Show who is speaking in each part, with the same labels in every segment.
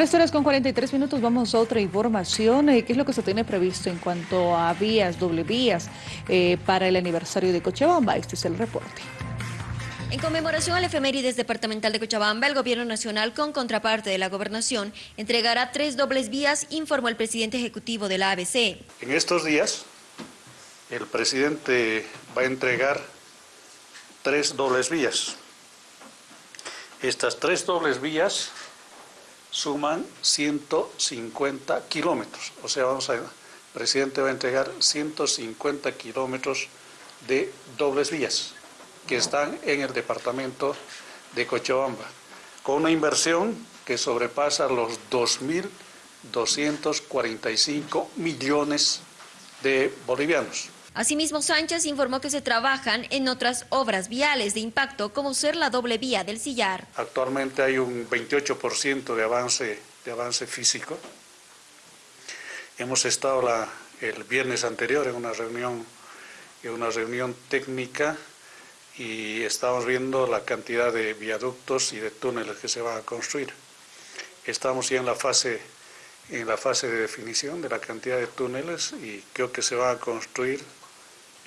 Speaker 1: Tres horas con 43 minutos, vamos a otra información. Eh, ¿Qué es lo que se tiene previsto en cuanto a vías, doble vías, eh, para el aniversario de Cochabamba? Este es el reporte.
Speaker 2: En conmemoración al efemérides departamental de Cochabamba, el Gobierno Nacional, con contraparte de la Gobernación, entregará tres dobles vías, informó el presidente ejecutivo de la ABC.
Speaker 3: En estos días, el presidente va a entregar tres dobles vías. Estas tres dobles vías suman 150 kilómetros. O sea, vamos a, el presidente va a entregar 150 kilómetros de dobles vías que están en el departamento de Cochabamba, con una inversión que sobrepasa los 2.245 millones de bolivianos.
Speaker 2: Asimismo, Sánchez informó que se trabajan en otras obras viales de impacto, como ser la doble vía del Sillar.
Speaker 3: Actualmente hay un 28% de avance, de avance físico. Hemos estado el viernes anterior en una reunión, en una reunión técnica y estamos viendo la cantidad de viaductos y de túneles que se van a construir. Estamos ya en la fase en la fase de definición de la cantidad de túneles y creo que se van a construir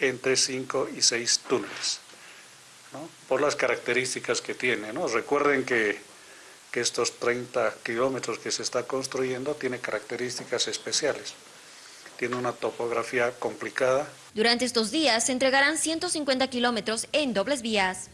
Speaker 3: entre 5 y 6 túneles, por las características que tiene. ¿no? Recuerden que, que estos 30 kilómetros que se está construyendo tiene características especiales. Tiene una topografía complicada.
Speaker 2: Durante estos días se entregarán 150 kilómetros en dobles vías.